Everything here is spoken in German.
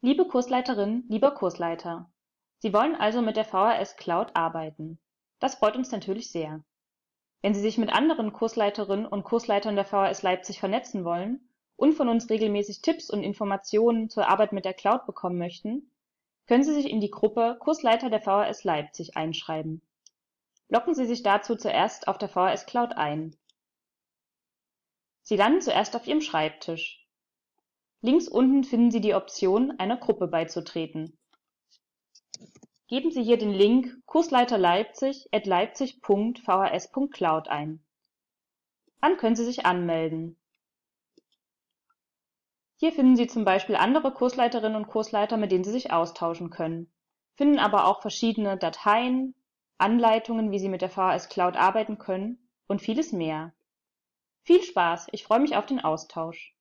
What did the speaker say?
Liebe Kursleiterin, lieber Kursleiter, Sie wollen also mit der VHS Cloud arbeiten. Das freut uns natürlich sehr. Wenn Sie sich mit anderen Kursleiterinnen und Kursleitern der VHS Leipzig vernetzen wollen und von uns regelmäßig Tipps und Informationen zur Arbeit mit der Cloud bekommen möchten, können Sie sich in die Gruppe Kursleiter der VHS Leipzig einschreiben. Loggen Sie sich dazu zuerst auf der VHS Cloud ein. Sie landen zuerst auf Ihrem Schreibtisch. Links unten finden Sie die Option, einer Gruppe beizutreten. Geben Sie hier den Link Kursleiter Leipzig at leipzig.vhs.cloud ein. Dann können Sie sich anmelden. Hier finden Sie zum Beispiel andere Kursleiterinnen und Kursleiter, mit denen Sie sich austauschen können, finden aber auch verschiedene Dateien, Anleitungen, wie Sie mit der VHS Cloud arbeiten können und vieles mehr. Viel Spaß, ich freue mich auf den Austausch.